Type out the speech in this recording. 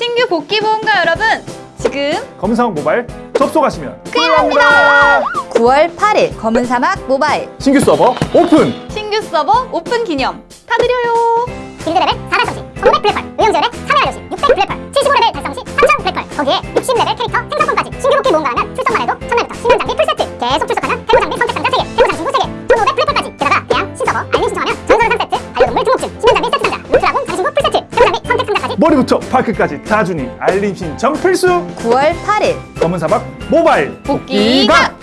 신규 복귀 모험가 여러분? 지금 검사원 모바일 접속하시면 큰일 납니다! 9월 8일 검은 사막 모바일. 신규 서버 오픈! 신규 서버 오픈 기념 다 드려요! 길드레벨 4달성시 1500 black pearl 의용지원의 3회 완료시 600 black pearl 75레벨 달성 시 3000 black pearl 거기에 60레벨 캐릭터 생성권까지 신규 복귀 모험가라면 출석만 해도 첫날부터 심연 장비 풀세트 계속 출석하면 태고 장비 머리부터 발끝까지 다 주니 알림 신청 필수! 9월 8일. 검은 사막 모바일. 복귀가